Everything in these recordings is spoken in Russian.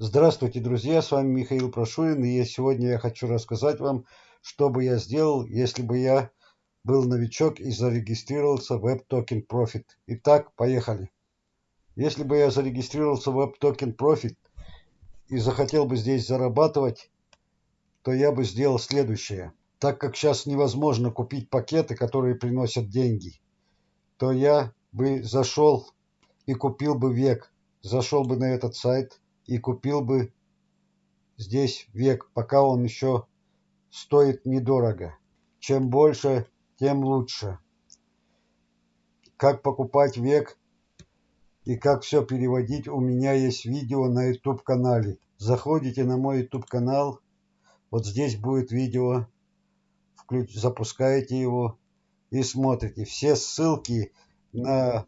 Здравствуйте, друзья, с вами Михаил Прошурин, и сегодня я хочу рассказать вам, что бы я сделал, если бы я был новичок и зарегистрировался в Web Token Profit. Итак, поехали. Если бы я зарегистрировался в Web Token Profit и захотел бы здесь зарабатывать, то я бы сделал следующее. Так как сейчас невозможно купить пакеты, которые приносят деньги, то я бы зашел и купил бы век. Зашел бы на этот сайт и купил бы здесь век, пока он еще стоит недорого. Чем больше, тем лучше. Как покупать век и как все переводить, у меня есть видео на YouTube канале. Заходите на мой YouTube канал, вот здесь будет видео, включ, запускаете его и смотрите. Все ссылки на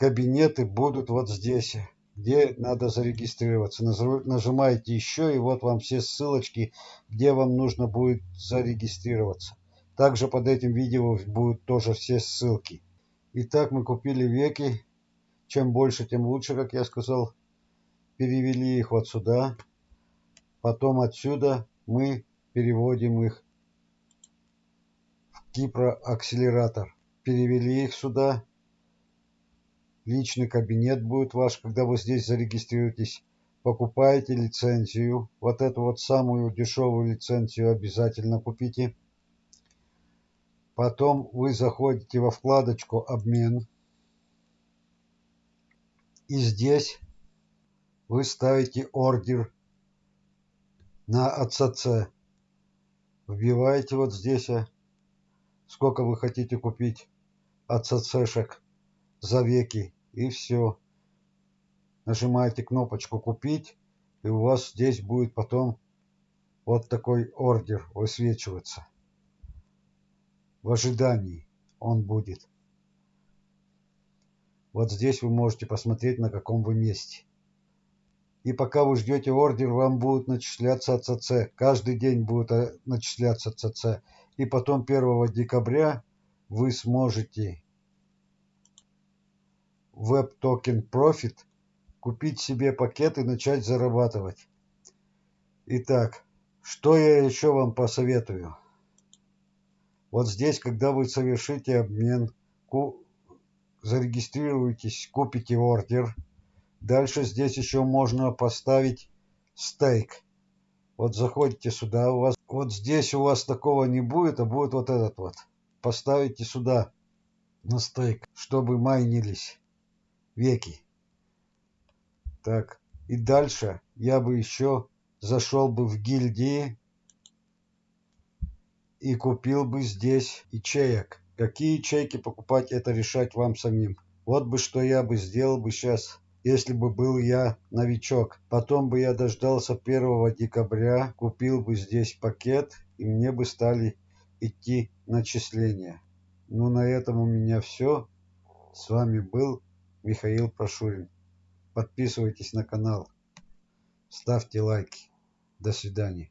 кабинеты будут вот здесь, где надо зарегистрироваться. Нажимаете еще, и вот вам все ссылочки, где вам нужно будет зарегистрироваться. Также под этим видео будут тоже все ссылки. Итак, мы купили веки. Чем больше, тем лучше, как я сказал. Перевели их вот сюда. Потом отсюда мы переводим их в Кипро-акселератор. Перевели их сюда личный кабинет будет ваш, когда вы здесь зарегистрируетесь. Покупаете лицензию. Вот эту вот самую дешевую лицензию обязательно купите. Потом вы заходите во вкладочку «Обмен». И здесь вы ставите ордер на АЦЦ. Вбиваете вот здесь, а, сколько вы хотите купить АЦЦшек за веки и все. Нажимаете кнопочку «Купить» и у вас здесь будет потом вот такой ордер высвечиваться. В ожидании он будет. Вот здесь вы можете посмотреть, на каком вы месте. И пока вы ждете ордер, вам будут начисляться ЦЦ. Каждый день будет э, начисляться ЦЦ. И потом 1 декабря вы сможете Web Token Profit, купить себе пакет и начать зарабатывать. Итак, что я еще вам посоветую? Вот здесь, когда вы совершите обмен, зарегистрируетесь, купите ордер. Дальше здесь еще можно поставить стейк. Вот заходите сюда, у вас вот здесь у вас такого не будет, а будет вот этот вот. Поставите сюда на стейк, чтобы майнились веки. Так, и дальше я бы еще зашел бы в гильдии и купил бы здесь ячеек. Какие ячейки покупать, это решать вам самим. Вот бы что я бы сделал бы сейчас, если бы был я новичок. Потом бы я дождался 1 декабря, купил бы здесь пакет, и мне бы стали идти начисления. Ну, на этом у меня все. С вами был Михаил Прошурин. Подписывайтесь на канал, ставьте лайки. До свидания.